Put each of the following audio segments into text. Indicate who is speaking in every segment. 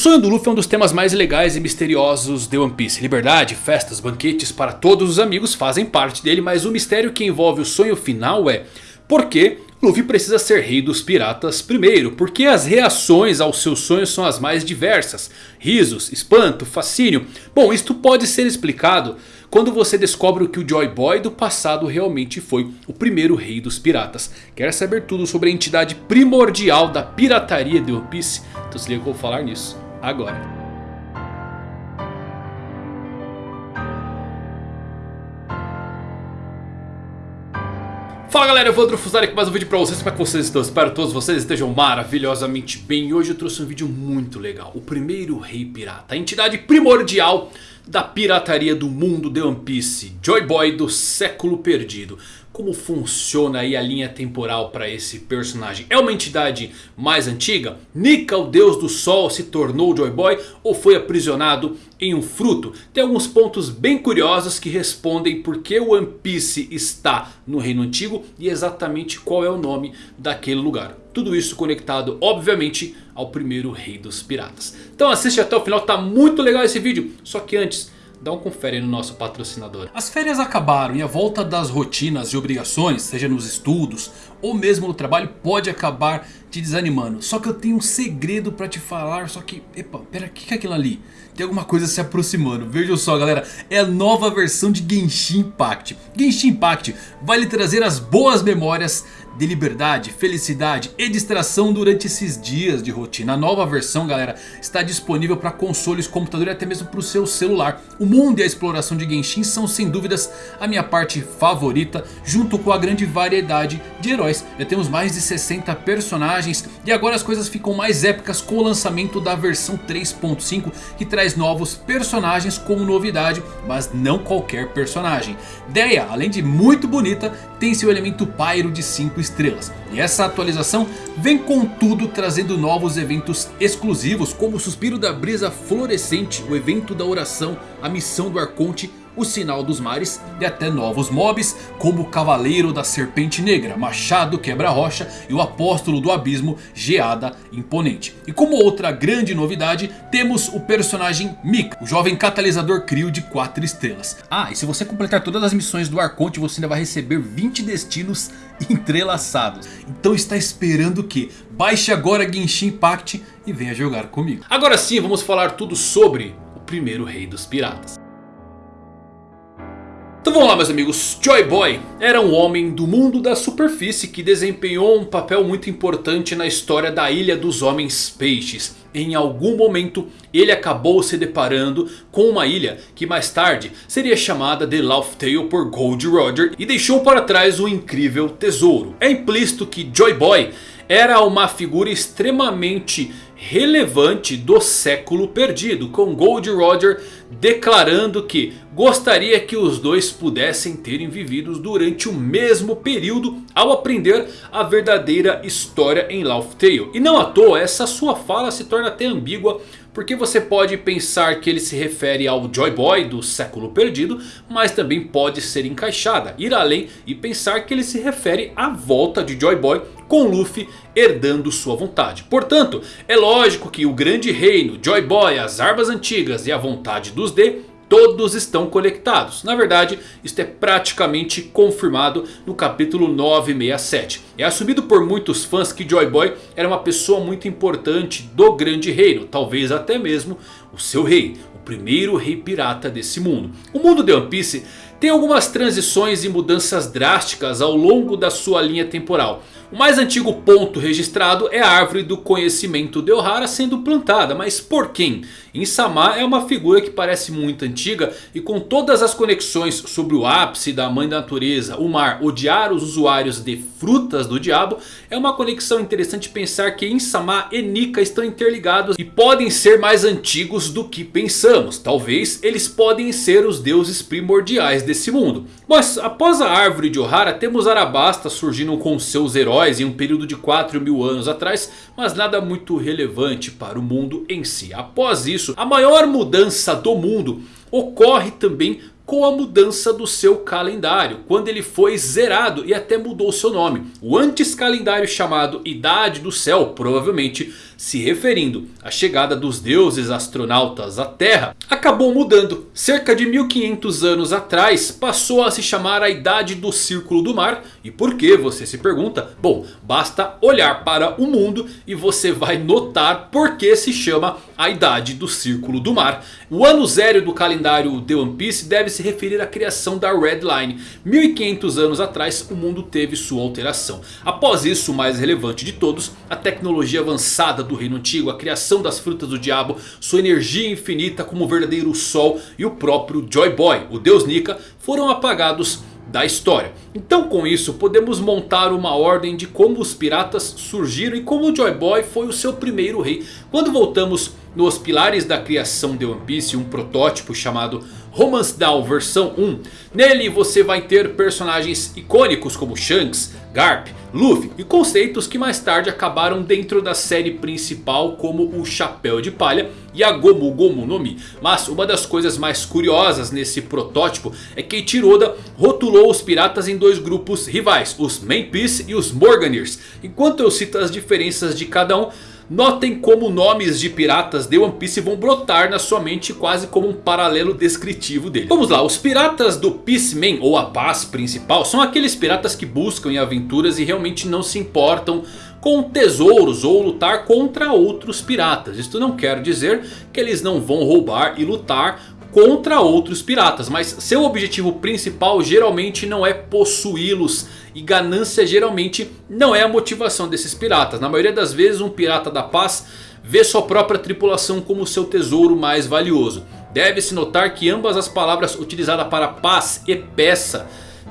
Speaker 1: sonho do Luffy é um dos temas mais legais e misteriosos de One Piece. Liberdade, festas, banquetes para todos os amigos fazem parte dele. Mas o mistério que envolve o sonho final é... Por que Luffy precisa ser rei dos piratas primeiro? Porque as reações aos seus sonhos são as mais diversas. Risos, espanto, fascínio. Bom, isto pode ser explicado quando você descobre que o Joy Boy do passado realmente foi o primeiro rei dos piratas. Quer saber tudo sobre a entidade primordial da pirataria de One Piece? Então se liga que eu vou falar nisso agora. Fala galera, eu vou Fusari com mais um vídeo pra vocês, como é que vocês estão? Espero que todos vocês estejam maravilhosamente bem. Hoje eu trouxe um vídeo muito legal. O primeiro rei pirata, a entidade primordial da pirataria do mundo de One Piece. Joy Boy do século perdido como funciona aí a linha temporal para esse personagem? É uma entidade mais antiga? Nika, o deus do sol, se tornou Joy Boy ou foi aprisionado em um fruto? Tem alguns pontos bem curiosos que respondem por que o One Piece está no Reino Antigo e exatamente qual é o nome daquele lugar. Tudo isso conectado, obviamente, ao primeiro rei dos piratas. Então assiste até o final, tá muito legal esse vídeo. Só que antes dá um confere no nosso patrocinador. As férias acabaram e a volta das rotinas e obrigações, seja nos estudos ou mesmo no trabalho, pode acabar te desanimando. Só que eu tenho um segredo pra te falar, só que, epa, pera, o que é aquilo ali? Tem alguma coisa se aproximando, vejam só galera, é a nova versão de Genshin Impact. Genshin Impact vai lhe trazer as boas memórias de liberdade, felicidade e distração durante esses dias de rotina. A nova versão galera está disponível para consoles, computador e até mesmo para o seu celular. O mundo e a exploração de Genshin são sem dúvidas a minha parte favorita junto com a grande variedade de heróis. Já temos mais de 60 personagens e agora as coisas ficam mais épicas com o lançamento da versão 3.5 que traz novos personagens como novidade, mas não qualquer personagem. Deia, além de muito bonita, tem seu elemento pyro de 5 estrelas. E essa atualização vem com tudo trazendo novos eventos exclusivos como o Suspiro da Brisa Florescente, o evento da oração, a missão do Arconte o Sinal dos Mares e até novos mobs como o Cavaleiro da Serpente Negra, Machado Quebra-Rocha e o Apóstolo do Abismo, Geada Imponente. E como outra grande novidade, temos o personagem Mika, o jovem catalisador crio de 4 estrelas. Ah, e se você completar todas as missões do Arconte, você ainda vai receber 20 destinos entrelaçados. Então está esperando o que? Baixe agora Genshin Impact e venha jogar comigo. Agora sim, vamos falar tudo sobre o primeiro rei dos piratas. Então vamos lá meus amigos, Joy Boy era um homem do mundo da superfície que desempenhou um papel muito importante na história da Ilha dos Homens Peixes. Em algum momento ele acabou se deparando com uma ilha que mais tarde seria chamada de Laugh Tale por Gold Roger e deixou para trás um incrível tesouro. É implícito que Joy Boy era uma figura extremamente relevante do século perdido. Com Gold Roger declarando que gostaria que os dois pudessem terem vivido durante o mesmo período ao aprender a verdadeira história em Laugh Tale. E não à toa essa sua fala se torna até ambígua porque você pode pensar que ele se refere ao Joy Boy do século perdido. Mas também pode ser encaixada. Ir além e pensar que ele se refere à volta de Joy Boy com Luffy herdando sua vontade. Portanto, é lógico que o grande reino, Joy Boy, as armas antigas e a vontade dos D todos estão conectados. Na verdade, isto é praticamente confirmado no capítulo 967. É assumido por muitos fãs que Joy Boy era uma pessoa muito importante do grande reino. Talvez até mesmo o seu rei. O primeiro rei pirata desse mundo. O mundo de One Piece tem algumas transições e mudanças drásticas ao longo da sua linha temporal. O mais antigo ponto registrado é a árvore do conhecimento de Ohara sendo plantada. Mas por quem? Insama é uma figura que parece muito antiga e com todas as conexões sobre o ápice da mãe da natureza, o mar, odiar os usuários de frutas do diabo. É uma conexão interessante pensar que Insama e Nika estão interligados e podem ser mais antigos do que pensamos. Talvez eles podem ser os deuses primordiais desse mundo. Mas após a árvore de Ohara temos Arabasta surgindo com seus heróis em um período de 4 mil anos atrás. Mas nada muito relevante para o mundo em si. Após isso, a maior mudança do mundo ocorre também com a mudança do seu calendário. Quando ele foi zerado e até mudou seu nome. O antes calendário chamado Idade do Céu provavelmente se referindo à chegada dos deuses astronautas à Terra, acabou mudando. Cerca de 1500 anos atrás passou a se chamar a Idade do Círculo do Mar. E por que você se pergunta? Bom, basta olhar para o mundo e você vai notar por que se chama a Idade do Círculo do Mar. O ano zero do calendário The One Piece deve se referir à criação da Red Line. 1500 anos atrás o mundo teve sua alteração. Após isso, o mais relevante de todos, a tecnologia avançada do reino antigo, a criação das frutas do diabo, sua energia infinita como o verdadeiro sol e o próprio Joy Boy, o deus Nika, foram apagados da história. Então com isso podemos montar uma ordem de como os piratas surgiram e como o Joy Boy foi o seu primeiro rei. Quando voltamos nos pilares da criação de One Piece, um protótipo chamado Romance Down versão 1. Nele você vai ter personagens icônicos como Shanks, Garp, Luffy e conceitos que mais tarde acabaram dentro da série principal como o Chapéu de Palha e a Gomu Gomu no Mi. Mas uma das coisas mais curiosas nesse protótipo é que Ichiroda rotulou os piratas em dois grupos rivais, os Main Peace e os Morganiers. Enquanto eu cito as diferenças de cada um, Notem como nomes de piratas de One Piece vão brotar na sua mente quase como um paralelo descritivo dele. Vamos lá, os piratas do Peaceman ou a paz principal são aqueles piratas que buscam em aventuras e realmente não se importam com tesouros ou lutar contra outros piratas. Isto não quer dizer que eles não vão roubar e lutar contra outros piratas. Mas seu objetivo principal geralmente não é possuí-los. E ganância geralmente não é a motivação desses piratas. Na maioria das vezes um pirata da paz vê sua própria tripulação como seu tesouro mais valioso. Deve-se notar que ambas as palavras utilizadas para paz e peça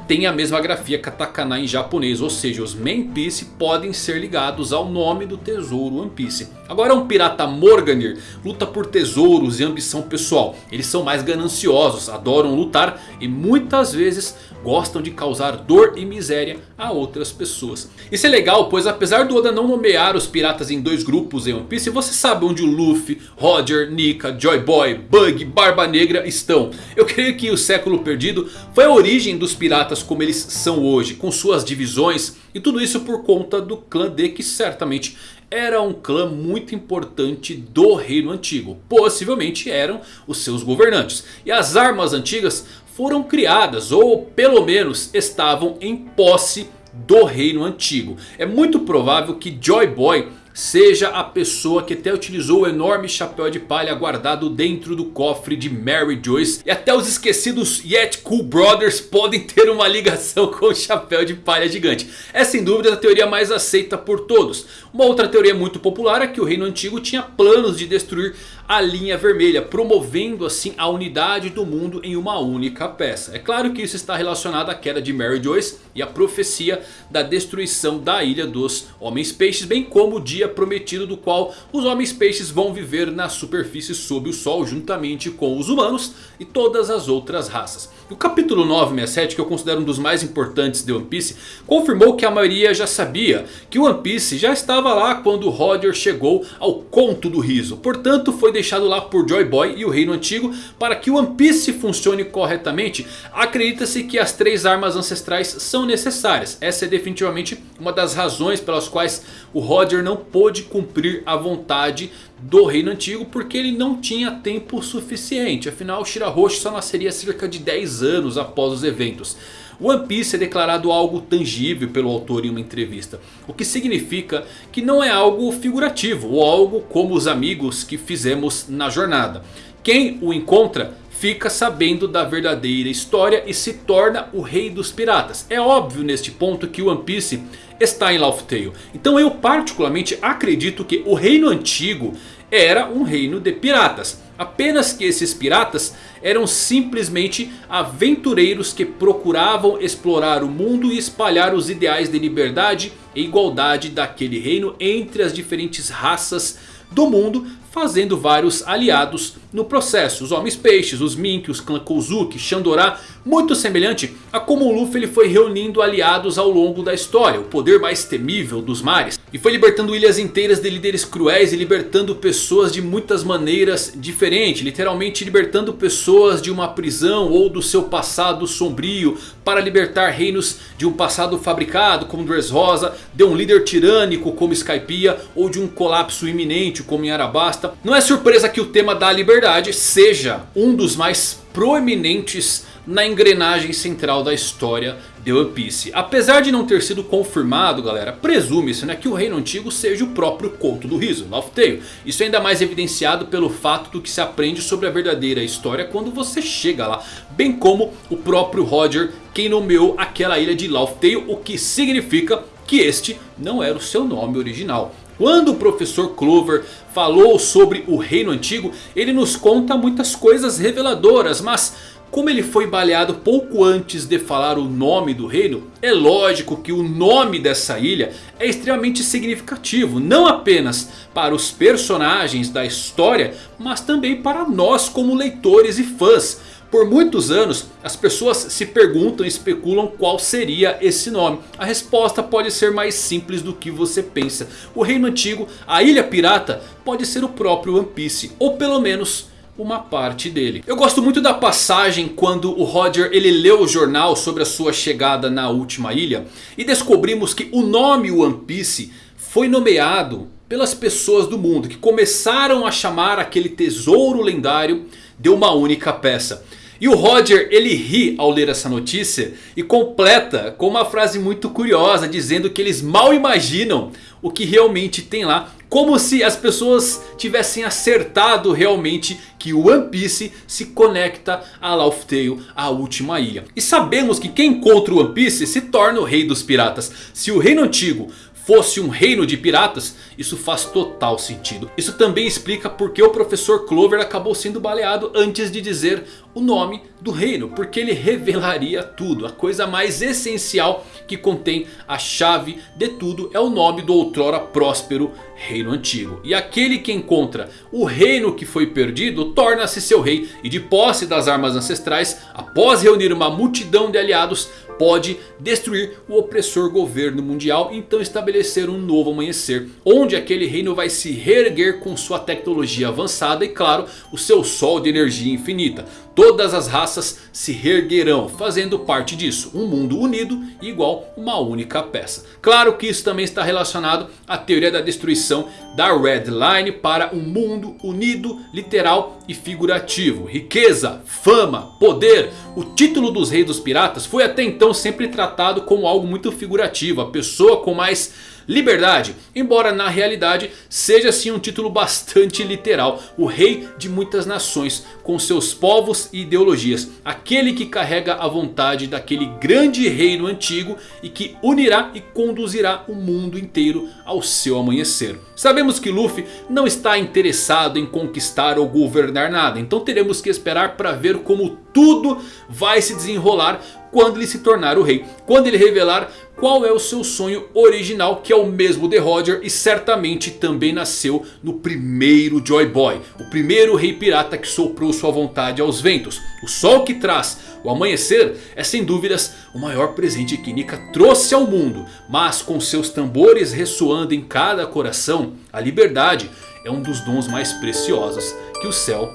Speaker 1: tem a mesma grafia katakana em japonês. Ou seja, os Main Piece podem ser ligados ao nome do tesouro One Piece. Agora um pirata Morganir luta por tesouros e ambição pessoal. Eles são mais gananciosos, adoram lutar e muitas vezes gostam de causar dor e miséria a outras pessoas. Isso é legal, pois apesar do Oda não nomear os piratas em dois grupos em One Piece, você sabe onde o Luffy, Roger, Nika, Joy Boy, Bug, Barba Negra estão. Eu creio que o século perdido foi a origem dos piratas como eles são hoje, com suas divisões e tudo isso por conta do clã D que certamente era um clã muito importante do reino antigo. Possivelmente eram os seus governantes. E as armas antigas foram criadas ou pelo menos estavam em posse do reino antigo. É muito provável que Joy Boy seja a pessoa que até utilizou o enorme chapéu de palha guardado dentro do cofre de Mary Joyce. E até os esquecidos Yet Cool Brothers podem ter uma ligação com o chapéu de palha gigante. É sem dúvida a teoria mais aceita por todos. Uma outra teoria muito popular é que o reino antigo tinha planos de destruir a linha vermelha, promovendo assim a unidade do mundo em uma única peça. É claro que isso está relacionado à queda de Mary Joyce e à profecia da destruição da ilha dos Homens Peixes, bem como o dia prometido do qual os Homens Peixes vão viver na superfície sob o sol juntamente com os humanos e todas as outras raças. O capítulo 967, que eu considero um dos mais importantes de One Piece, confirmou que a maioria já sabia que One Piece já estava lá quando Roger chegou ao Conto do Riso. Portanto, foi deixado lá por Joy Boy e o Reino Antigo para que One Piece funcione corretamente. Acredita-se que as três armas ancestrais são necessárias. Essa é definitivamente uma das razões pelas quais o Roger não pôde cumprir a vontade do reino antigo porque ele não tinha tempo suficiente. Afinal Shirahoshi só nasceria cerca de 10 anos após os eventos. One Piece é declarado algo tangível pelo autor em uma entrevista. O que significa que não é algo figurativo ou algo como os amigos que fizemos na jornada. Quem o encontra fica sabendo da verdadeira história e se torna o rei dos piratas. É óbvio neste ponto que One Piece está em Laugh Tale. Então eu particularmente acredito que o reino antigo era um reino de piratas. Apenas que esses piratas eram simplesmente aventureiros que procuravam explorar o mundo e espalhar os ideais de liberdade e igualdade daquele reino entre as diferentes raças do mundo. Fazendo vários aliados no processo. Os Homens Peixes, os Mink, os Clã Kozuki, Shandora. Muito semelhante a como o Luffy ele foi reunindo aliados ao longo da história. O poder mais temível dos mares. E foi libertando ilhas inteiras de líderes cruéis e libertando pessoas de muitas maneiras diferentes. Literalmente libertando pessoas de uma prisão ou do seu passado sombrio. Para libertar reinos de um passado fabricado como Dressrosa. De um líder tirânico como Skypiea. Ou de um colapso iminente como em Arabasta. Não é surpresa que o tema da liberdade seja um dos mais proeminentes na engrenagem central da história de One Piece. Apesar de não ter sido confirmado, galera, presume-se né, que o reino antigo seja o próprio conto do riso, Laugh Tale. Isso é ainda mais evidenciado pelo fato do que se aprende sobre a verdadeira história quando você chega lá. Bem como o próprio Roger quem nomeou aquela ilha de Laugh Tale, o que significa que este não era o seu nome original. Quando o professor Clover falou sobre o reino antigo, ele nos conta muitas coisas reveladoras, mas como ele foi baleado pouco antes de falar o nome do reino, é lógico que o nome dessa ilha é extremamente significativo. Não apenas para os personagens da história, mas também para nós como leitores e fãs. Por muitos anos as pessoas se perguntam e especulam qual seria esse nome. A resposta pode ser mais simples do que você pensa. O reino antigo, a ilha pirata, pode ser o próprio One Piece. Ou pelo menos uma parte dele. Eu gosto muito da passagem quando o Roger ele leu o jornal sobre a sua chegada na última ilha. E descobrimos que o nome One Piece foi nomeado pelas pessoas do mundo. Que começaram a chamar aquele tesouro lendário de uma única peça. E o Roger ele ri ao ler essa notícia e completa com uma frase muito curiosa dizendo que eles mal imaginam o que realmente tem lá. Como se as pessoas tivessem acertado realmente que o One Piece se conecta a Laugh Tale, a última ilha. E sabemos que quem encontra o One Piece se torna o rei dos piratas. Se o reino antigo fosse um reino de piratas, isso faz total sentido. Isso também explica porque o professor Clover acabou sendo baleado antes de dizer o nome do reino. Porque ele revelaria tudo. A coisa mais essencial que contém a chave de tudo é o nome do outrora próspero reino antigo. E aquele que encontra o reino que foi perdido torna-se seu rei. E de posse das armas ancestrais, após reunir uma multidão de aliados pode destruir o opressor governo mundial. Então estabelecer um novo amanhecer. Onde aquele reino vai se reerguer com sua tecnologia avançada. E claro o seu sol de energia infinita. Todas as raças se reerguerão fazendo parte disso. Um mundo unido igual uma única peça. Claro que isso também está relacionado à teoria da destruição da Red Line para um mundo unido, literal e figurativo. Riqueza, fama, poder. O título dos reis dos piratas foi até então sempre tratado como algo muito figurativo. A pessoa com mais liberdade. Embora na realidade seja sim um título bastante literal. O rei de muitas nações com seus povos e ideologias. Aquele que carrega a vontade daquele grande reino antigo e que unirá e conduzirá o mundo inteiro ao seu amanhecer. Sabemos que Luffy não está interessado em conquistar ou governar nada. Então teremos que esperar para ver como tudo vai se desenrolar quando ele se tornar o rei. Quando ele revelar qual é o seu sonho original que é o mesmo de Roger e certamente também nasceu no primeiro Joy Boy. O primeiro rei pirata que soprou sua vontade aos ventos. O sol que traz o amanhecer é sem dúvidas o maior presente que Nika trouxe ao mundo. Mas com seus tambores ressoando em cada coração, a liberdade é um dos dons mais preciosos que o céu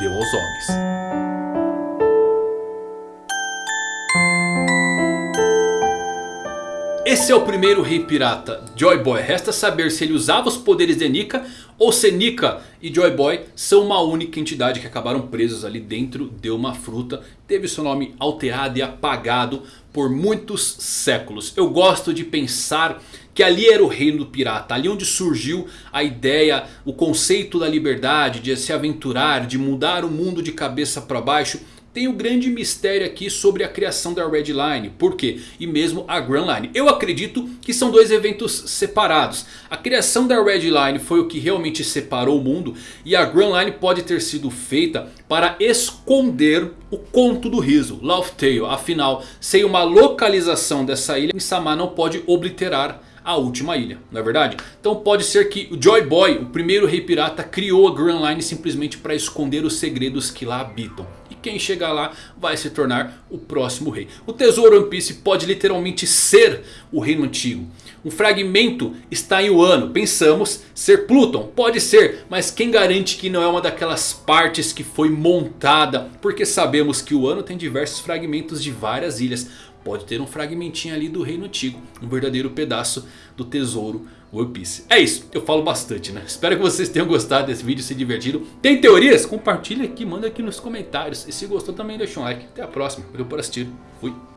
Speaker 1: deu aos homens. Esse é o primeiro rei pirata, Joy Boy. Resta saber se ele usava os poderes de Nika ou se Nika e Joy Boy são uma única entidade que acabaram presos ali dentro de uma fruta. Teve seu nome alterado e apagado por muitos séculos. Eu gosto de pensar que ali era o reino do pirata. Ali onde surgiu a ideia, o conceito da liberdade, de se aventurar, de mudar o mundo de cabeça para baixo tem o um grande mistério aqui sobre a criação da Red Line. Por quê? E mesmo a Grand Line. Eu acredito que são dois eventos separados. A criação da Red Line foi o que realmente separou o mundo. E a Grand Line pode ter sido feita para esconder o conto do riso. Laugh Tale. Afinal, sem uma localização dessa ilha, Insama não pode obliterar a última ilha, não é verdade? Então pode ser que o Joy Boy, o primeiro rei pirata, criou a Grand Line simplesmente para esconder os segredos que lá habitam. E quem chegar lá vai se tornar o próximo rei. O tesouro One Piece pode literalmente ser o reino antigo. Um fragmento está em Wano. Pensamos ser Pluton. Pode ser. Mas quem garante que não é uma daquelas partes que foi montada. Porque sabemos que o Wano tem diversos fragmentos de várias ilhas. Pode ter um fragmentinho ali do reino antigo. Um verdadeiro pedaço do tesouro One Piece. É isso, eu falo bastante né. Espero que vocês tenham gostado desse vídeo, se divertido. Tem teorias? Compartilha aqui, manda aqui nos comentários. E se gostou também deixa um like. Até a próxima, valeu por assistir. Fui.